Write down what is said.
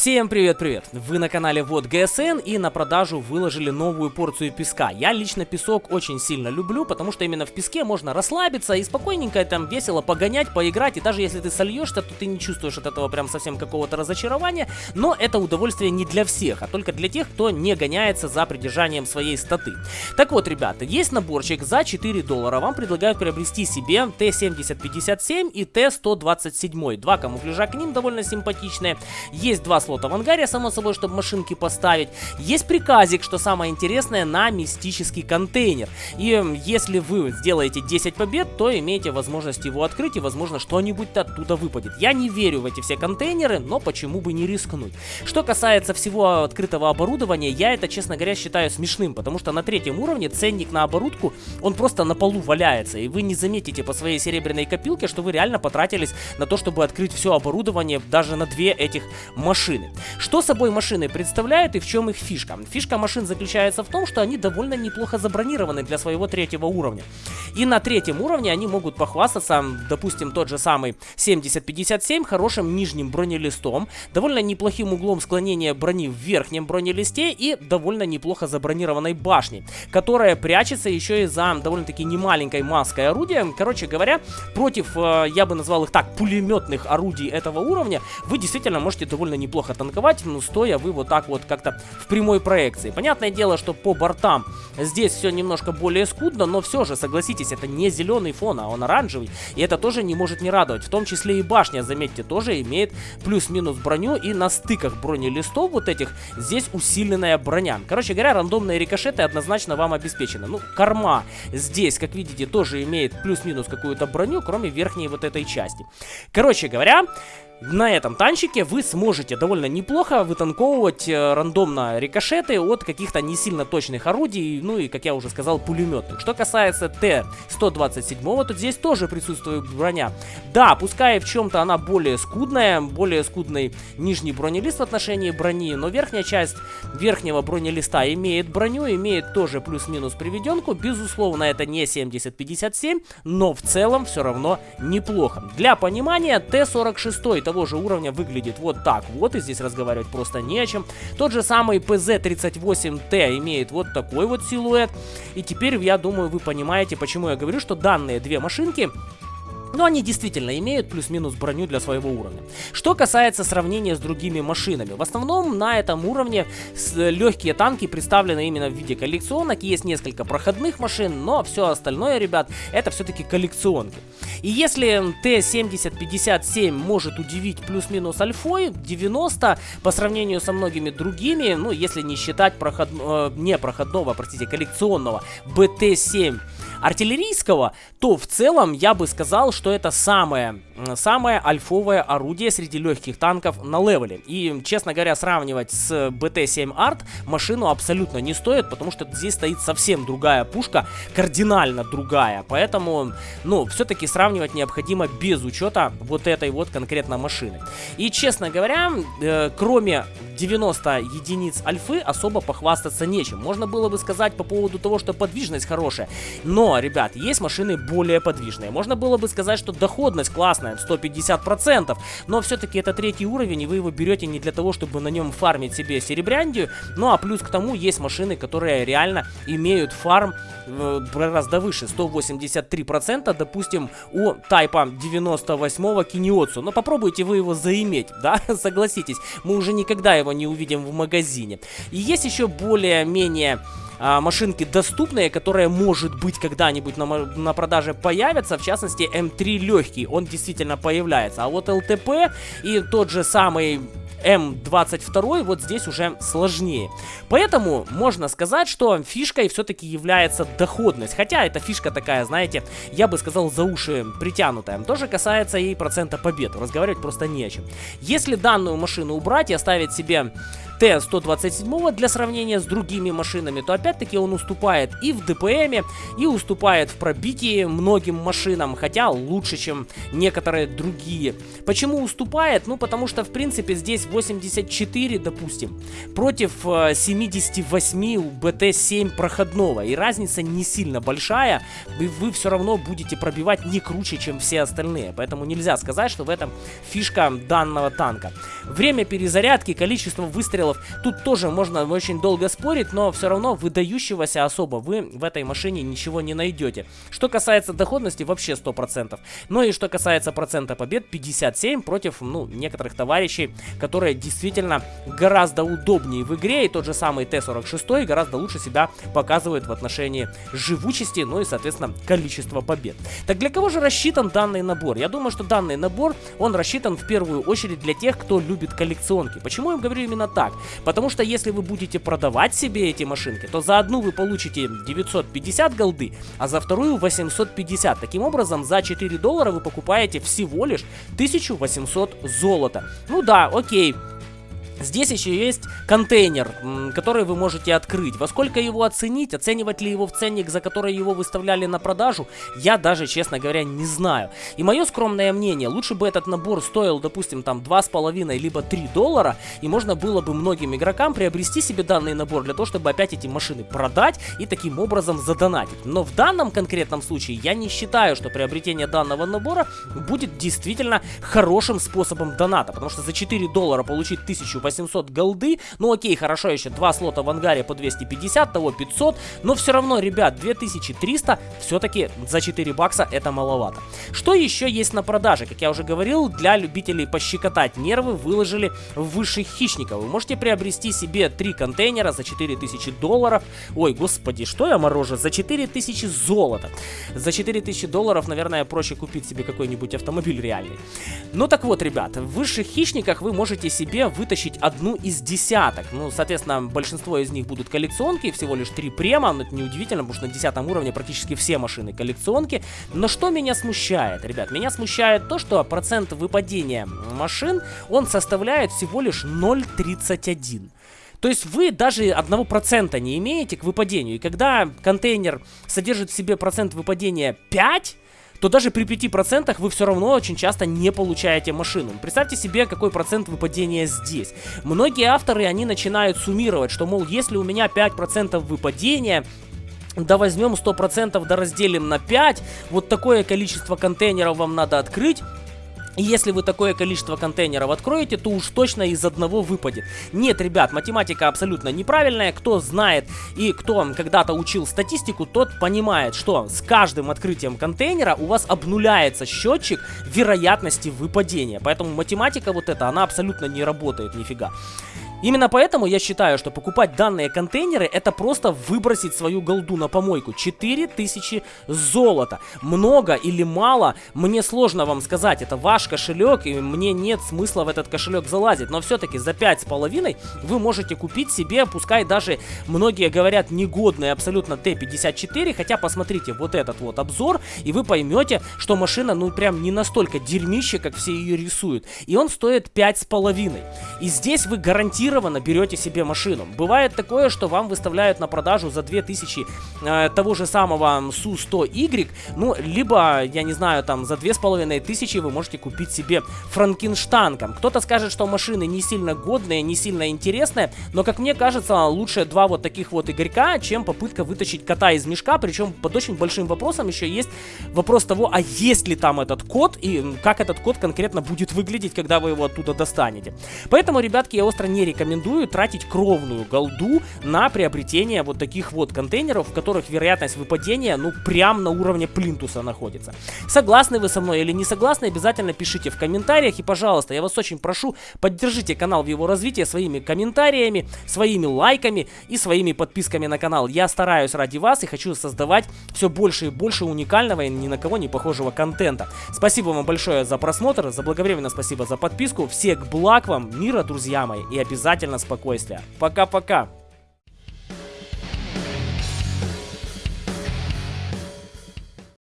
Всем привет-привет! Вы на канале Вот ГСН и на продажу выложили новую порцию песка. Я лично песок очень сильно люблю, потому что именно в песке можно расслабиться и спокойненько там весело погонять, поиграть. И даже если ты сольешься, то ты не чувствуешь от этого прям совсем какого-то разочарования. Но это удовольствие не для всех, а только для тех, кто не гоняется за придержанием своей статы. Так вот, ребята, есть наборчик за 4 доллара. Вам предлагают приобрести себе Т-7057 и Т-127. Два камуфляжа к ним довольно симпатичные. Есть два слота в ангаре, само собой, чтобы машинки поставить. Есть приказик, что самое интересное, на мистический контейнер. И если вы сделаете 10 побед, то имеете возможность его открыть и, возможно, что-нибудь оттуда выпадет. Я не верю в эти все контейнеры, но почему бы не рискнуть. Что касается всего открытого оборудования, я это, честно говоря, считаю смешным, потому что на третьем уровне ценник на оборудку, он просто на полу валяется, и вы не заметите по своей серебряной копилке, что вы реально потратились на то, чтобы открыть все оборудование даже на две этих машины машины. Что собой машины представляют и в чем их фишка? Фишка машин заключается в том, что они довольно неплохо забронированы для своего третьего уровня. И на третьем уровне они могут похвастаться, допустим, тот же самый 7057 хорошим нижним бронелистом, довольно неплохим углом склонения брони в верхнем бронелисте и довольно неплохо забронированной башней, которая прячется еще и за довольно-таки немаленькой маской орудия. Короче говоря, против, э, я бы назвал их так, пулеметных орудий этого уровня, вы действительно можете довольно неплохо неплохо танковать, но стоя вы вот так вот как-то в прямой проекции. Понятное дело, что по бортам здесь все немножко более скудно, но все же, согласитесь, это не зеленый фон, а он оранжевый. И это тоже не может не радовать. В том числе и башня, заметьте, тоже имеет плюс-минус броню. И на стыках бронелистов вот этих здесь усиленная броня. Короче говоря, рандомные рикошеты однозначно вам обеспечены. Ну, корма здесь, как видите, тоже имеет плюс-минус какую-то броню, кроме верхней вот этой части. Короче говоря, на этом танчике вы сможете довольно неплохо вытанковывать э, рандомно рикошеты от каких-то не сильно точных орудий, ну и, как я уже сказал, пулеметных. Что касается Т-127, то здесь тоже присутствует броня. Да, пускай в чем-то она более скудная, более скудный нижний бронелист в отношении брони, но верхняя часть верхнего бронелиста имеет броню, имеет тоже плюс-минус приведенку. Безусловно, это не 7057, но в целом все равно неплохо. Для понимания, Т-46 того же уровня выглядит вот так вот, и здесь разговаривать просто не о чем. Тот же самый PZ38T имеет вот такой вот силуэт. И теперь, я думаю, вы понимаете, почему я говорю, что данные две машинки но они действительно имеют плюс-минус броню для своего уровня. Что касается сравнения с другими машинами. В основном на этом уровне легкие танки представлены именно в виде коллекционок. Есть несколько проходных машин, но все остальное, ребят, это все-таки коллекционки. И если Т-7057 может удивить плюс-минус альфой, 90 по сравнению со многими другими, ну если не считать проход... э, не проходного, простите, коллекционного БТ-7 артиллерийского, то в целом я бы сказал, что это самое, самое альфовое орудие среди легких танков на левеле. И, честно говоря, сравнивать с BT-7 Art машину абсолютно не стоит, потому что здесь стоит совсем другая пушка, кардинально другая. Поэтому, ну, все-таки сравнивать необходимо без учета вот этой вот конкретно машины. И, честно говоря, э, кроме 90 единиц альфы особо похвастаться нечем. Можно было бы сказать по поводу того, что подвижность хорошая. Но, ребят, есть машины более подвижные. Можно было бы сказать, что доходность классная, 150%. Но все-таки это третий уровень, и вы его берете не для того, чтобы на нем фармить себе серебряндию. Ну а плюс к тому есть машины, которые реально имеют фарм э, гораздо выше. 183%, допустим, у тайпа 98-го Киниоцу. Но попробуйте вы его заиметь, да? Согласитесь, мы уже никогда его не увидим в магазине. И есть еще более-менее а, машинки доступные, которые, может быть, когда-нибудь на, на продаже появятся. В частности, М3 легкий, он действительно появляется. А вот ЛТП и тот же самый М22 вот здесь уже сложнее. Поэтому можно сказать, что фишкой все-таки является доходность. Хотя эта фишка такая, знаете, я бы сказал, за уши притянутая. Тоже касается и процента побед. Разговаривать просто не о чем. Если данную машину убрать и оставить себе Т-127 для сравнения с другими машинами, то опять-таки он уступает и в ДПМе, и уступает в пробитии многим машинам, хотя лучше, чем некоторые другие. Почему уступает? Ну, потому что, в принципе, здесь 84, допустим, против 78 э, у БТ-7 проходного, и разница не сильно большая, и вы все равно будете пробивать не круче, чем все остальные, поэтому нельзя сказать, что в этом фишка данного танка. Время перезарядки, количество выстрелов, тут тоже можно очень долго спорить, но все равно выдающегося особо вы в этой машине ничего не найдете. Что касается доходности, вообще 100%. Ну и что касается процента побед, 57 против, ну, некоторых товарищей, которые действительно гораздо удобнее в игре, и тот же самый Т-46 гораздо лучше себя показывает в отношении живучести, ну и, соответственно, количества побед. Так для кого же рассчитан данный набор? Я думаю, что данный набор, он рассчитан в первую очередь для тех, кто любит коллекционки. Почему я говорю именно так? Потому что если вы будете продавать себе эти машинки, то за одну вы получите 950 голды, а за вторую 850. Таким образом, за 4 доллара вы покупаете всего лишь 1800 золота. Ну да, окей, Здесь еще есть контейнер, который вы можете открыть. Во сколько его оценить, оценивать ли его в ценник, за который его выставляли на продажу, я даже, честно говоря, не знаю. И мое скромное мнение, лучше бы этот набор стоил, допустим, там 2,5 либо 3 доллара, и можно было бы многим игрокам приобрести себе данный набор для того, чтобы опять эти машины продать и таким образом задонатить. Но в данном конкретном случае я не считаю, что приобретение данного набора будет действительно хорошим способом доната, потому что за 4 доллара получить 1800 800 голды. Ну окей, хорошо, еще два слота в ангаре по 250, того 500. Но все равно, ребят, 2300 все-таки за 4 бакса это маловато. Что еще есть на продаже? Как я уже говорил, для любителей пощекотать нервы выложили высших хищников. Вы можете приобрести себе 3 контейнера за 4000 долларов. Ой, господи, что я морожу? За 4000 золота. За 4000 долларов, наверное, проще купить себе какой-нибудь автомобиль реальный. Ну так вот, ребят, в высших хищниках вы можете себе вытащить одну из десяток. Ну, соответственно, большинство из них будут коллекционки, всего лишь три према, но это неудивительно, потому что на десятом уровне практически все машины коллекционки. Но что меня смущает, ребят? Меня смущает то, что процент выпадения машин, он составляет всего лишь 0,31. То есть вы даже 1% не имеете к выпадению. И когда контейнер содержит в себе процент выпадения 5, то даже при 5% вы все равно очень часто не получаете машину. Представьте себе, какой процент выпадения здесь. Многие авторы, они начинают суммировать, что, мол, если у меня 5% выпадения, да возьмем 100%, да разделим на 5, вот такое количество контейнеров вам надо открыть, и если вы такое количество контейнеров откроете, то уж точно из одного выпадет. Нет, ребят, математика абсолютно неправильная. Кто знает и кто когда-то учил статистику, тот понимает, что с каждым открытием контейнера у вас обнуляется счетчик вероятности выпадения. Поэтому математика вот эта, она абсолютно не работает нифига. Именно поэтому я считаю, что покупать данные контейнеры это просто выбросить свою голду на помойку. 4000 золота. Много или мало, мне сложно вам сказать. Это ваш кошелек, и мне нет смысла в этот кошелек залазить. Но все-таки за 5,5 вы можете купить себе, пускай даже многие говорят негодный абсолютно Т-54. Хотя посмотрите вот этот вот обзор, и вы поймете, что машина ну прям не настолько дерьмище, как все ее рисуют. И он стоит 5,5. И здесь вы гарантированно гарантированно берете себе машину. Бывает такое, что вам выставляют на продажу за 2000 э, того же самого Су-100Y, ну, либо, я не знаю, там за 2500 вы можете купить себе Франкенштанком. Кто-то скажет, что машины не сильно годные, не сильно интересные, но, как мне кажется, лучше два вот таких вот игорька, чем попытка вытащить кота из мешка, причем под очень большим вопросом еще есть вопрос того, а есть ли там этот код и как этот код конкретно будет выглядеть, когда вы его оттуда достанете. Поэтому, ребятки, я остро не рекомендую рекомендую тратить кровную голду на приобретение вот таких вот контейнеров, в которых вероятность выпадения, ну, прям на уровне плинтуса находится. Согласны вы со мной или не согласны, обязательно пишите в комментариях. И, пожалуйста, я вас очень прошу, поддержите канал в его развитии своими комментариями, своими лайками и своими подписками на канал. Я стараюсь ради вас и хочу создавать все больше и больше уникального и ни на кого не похожего контента. Спасибо вам большое за просмотр, заблаговременно спасибо за подписку. Всех благ вам, мира, друзья мои, и обязательно обязательно спокойствия. Пока-пока.